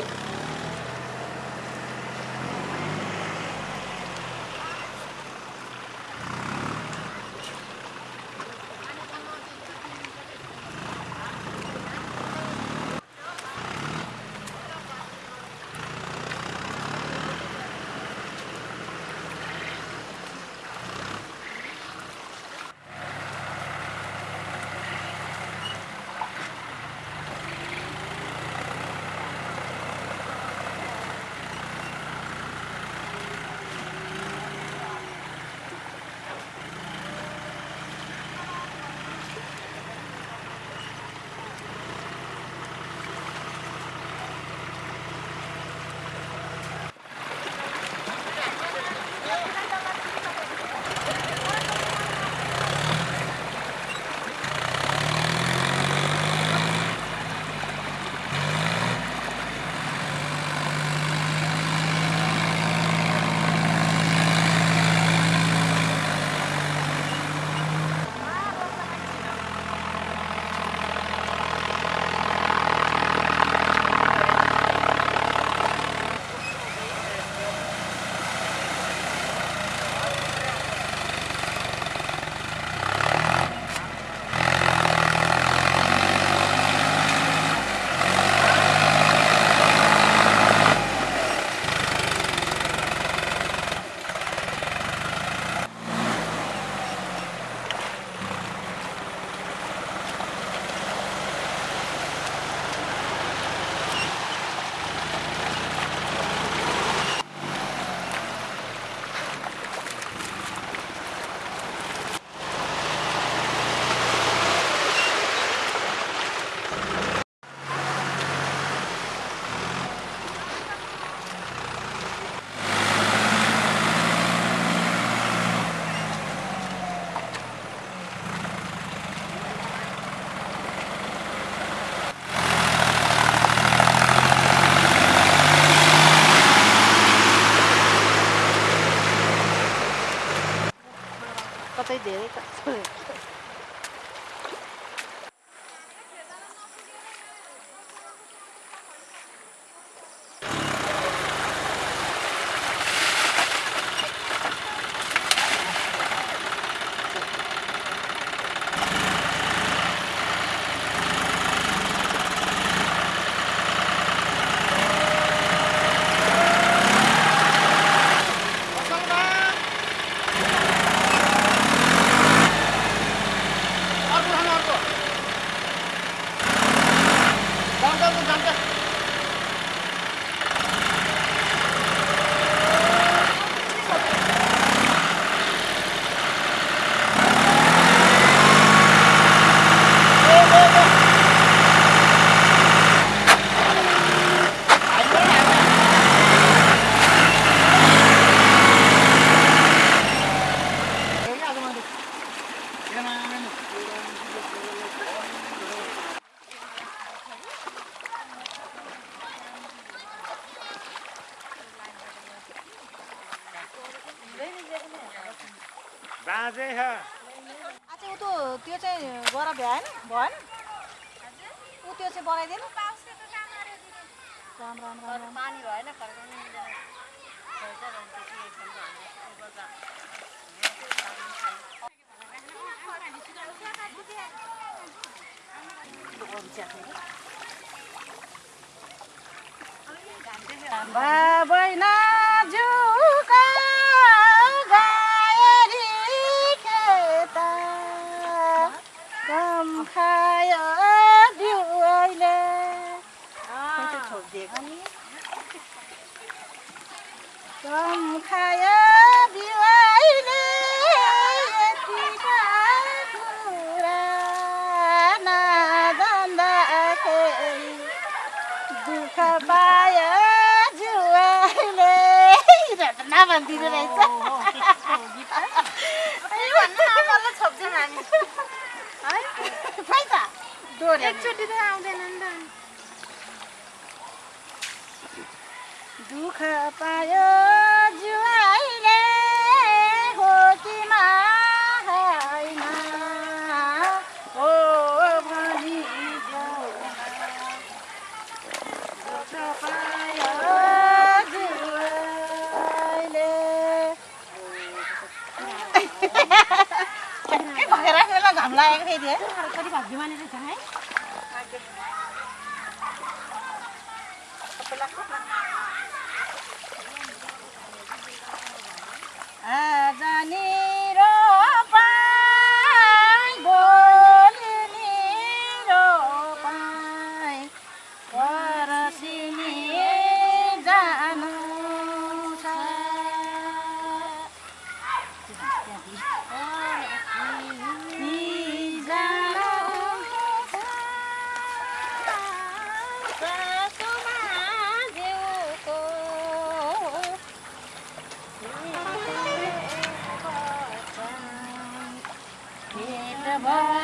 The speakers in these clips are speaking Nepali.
あ。राम राम राम पानी भएन फर्काउनु खेता कम खायो बिउले यतिका कुरा नजान्दाखेरि दुःख पायो जुवाइले नभनिदिनु रहेछ। एकचोटि त आउँदैन नि त दुःख पायो जुवाइले हो कि हो भनी दुःख पायो जुवाइले। भएर घाम लागेको फेरि है? कति रहेछ है Bye.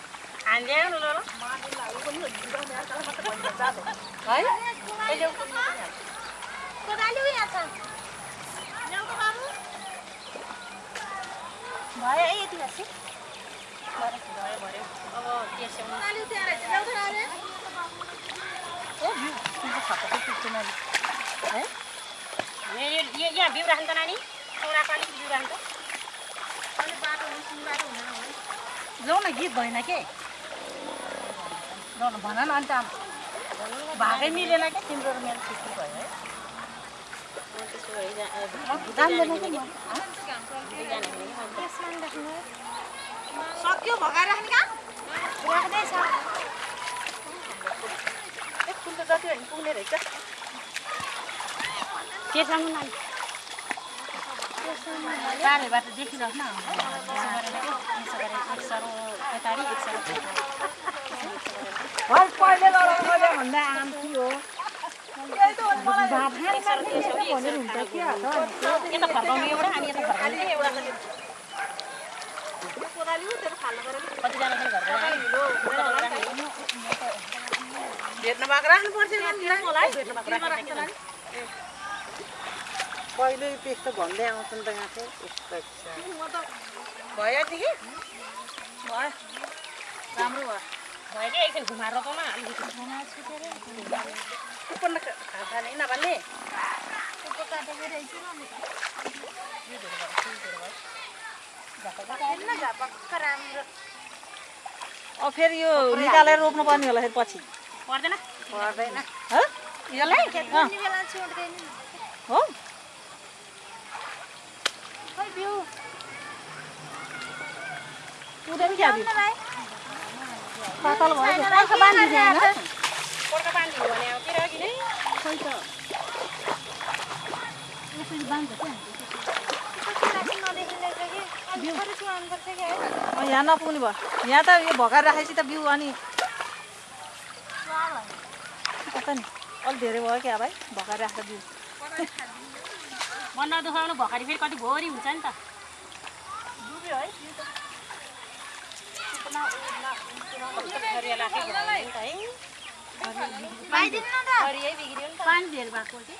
यहाँ बिउ राख्नु त नानी चौराको अलिक बिउ राख्नु त जाउँ न गीत भएन के भन न अन्त भागै मिलेन क्या तिम्रो मेरो छुट्टी भयो है? कि सक्यो भगाएर राख्ने कहाँ? राख्दैछ। एक फुल त जति भने पुग्ने रहेछ। नानी टाढेबाट देखिरहनु एक सरो एक पहिले भन्दा आम थियो यता फर्काउने एउटा अनि यता फर्काउने। एउटा कतिजना घरको जाने? भेट्नु भएको राख्नु पर्छ भेट्नु भएको राख्नु पहिले त्यस्तो भन्दै आउँछन् त यहाँ चाहिँ। यस्तो भयो कि भयो। राम्रो भयो। भयो कि एकछिन घुमाएर अलिकति। कुपन अब फेरि यो निकालेर रोप्नु पर्ने होला फेरि पछि। पर्दैन। पर्दैन। हो? क्या पातल भयो भने अब नै. अँ, यहाँ नपुग्ने भयो यहाँ त यो भगाएर राखेपछि त बिउ अनि कता नि अलिक धेरै भयो क्या भाइ भगाएर राखेको बिउ मन नदुखाउनु भकारी फेरि कति भोरी हुन्छ नि त। डुब्यो है पानी धेर भएको कि?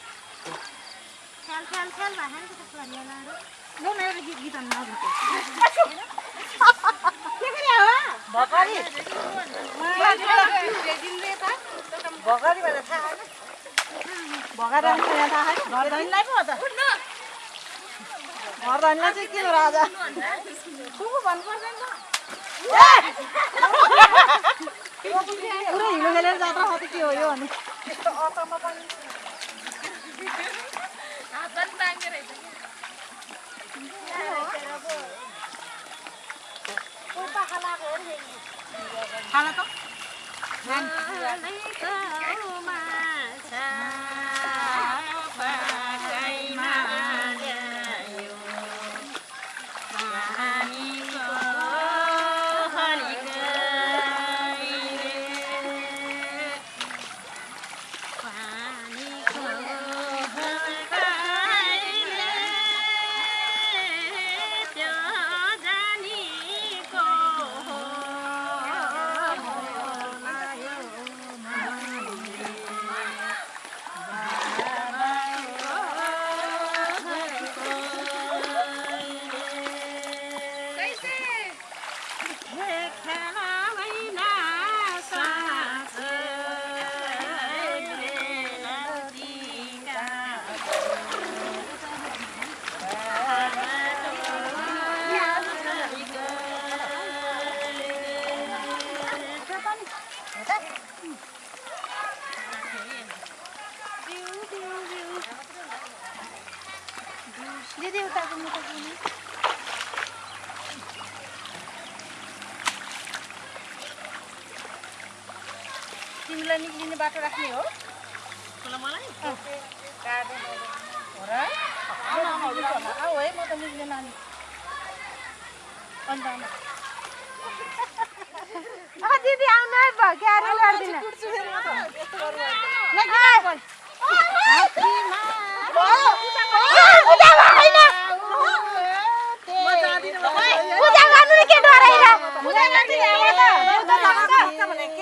भकारी। भकारी भनेर थाहा भगाएर राख्नु यहाँ थाहा छैन घरधनीलाई पो हो त घरधनीलाई चाहिँ के हो राजा? सुँगु भन्नु पर्दैन। पुरै हिलो खेलेर जात्रा हो त के हो यो भने खाना त? बाटो राख्ने हो। मलाई? हो र? आऊ है म त निक्लिने नानी। अन्त आमा। दिदी आउनु है भयो क्यारे गर्दिन कुट्छु फेरि म त। यस्तो गर्नु होइन। म जाँदिनँ, म जाँदिनँ। पूजा गर्नु के डराइरा पूजा गर्दिनँ, आमा त। देउता लगाउँछ भने के?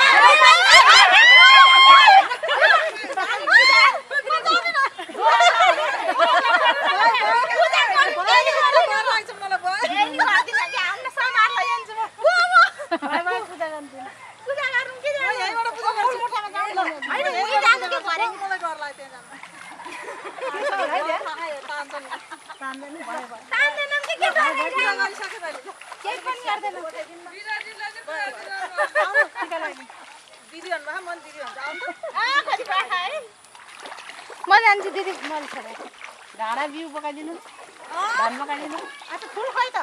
डर लाग्छ मलाई भयो। म यहीँबाट पूजा गर्छु। मलाई डर लाग्छ त्यहाँ जानु। त्यसो हो है त्यहाँ? तान्छन्। पूजा गरिसक्यो तैँले। आउनु, टिका लगाइदिउँ। दिदी भन्नुभयो, म दिदी। जान्छु दिदी मैले बिउ पकाइदिनु धान फुल खै त?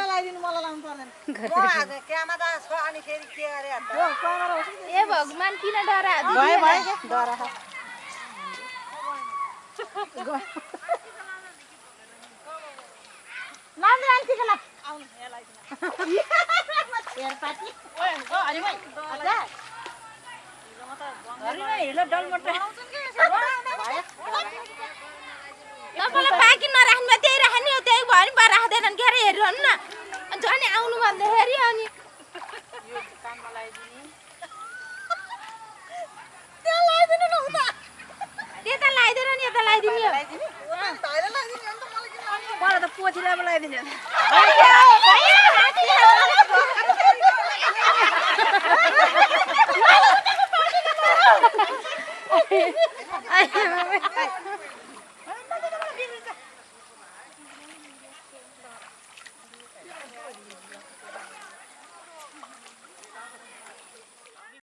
लगाइदिनु मलाई लाउनु पर्दैन। ए भगवान् किन डरा? भयो भयो क्या डरा छ। लान्छ लान्छ ला आउनु, यहाँ लगाइदिनु। ओए, ओ, हरि भाइ, आजा। हिलो डलमटो बनाउँछन् कि यसो? तपाईँलाई बाँकी नराख्नु त्यही राख्ने हो त्यही भयो नि बा राख्दैनन् के अरे हेरिरहनु न। अनि झन् आउनु भन्दाखेरि अनि। लगाइदिनु। त्यता लगाइदिएर नि यता लगाइदिने 我今天不来的呢。哎呀，哎呀，哎呀，哎呀，哎呀，哎呀，哎呀，哎呀，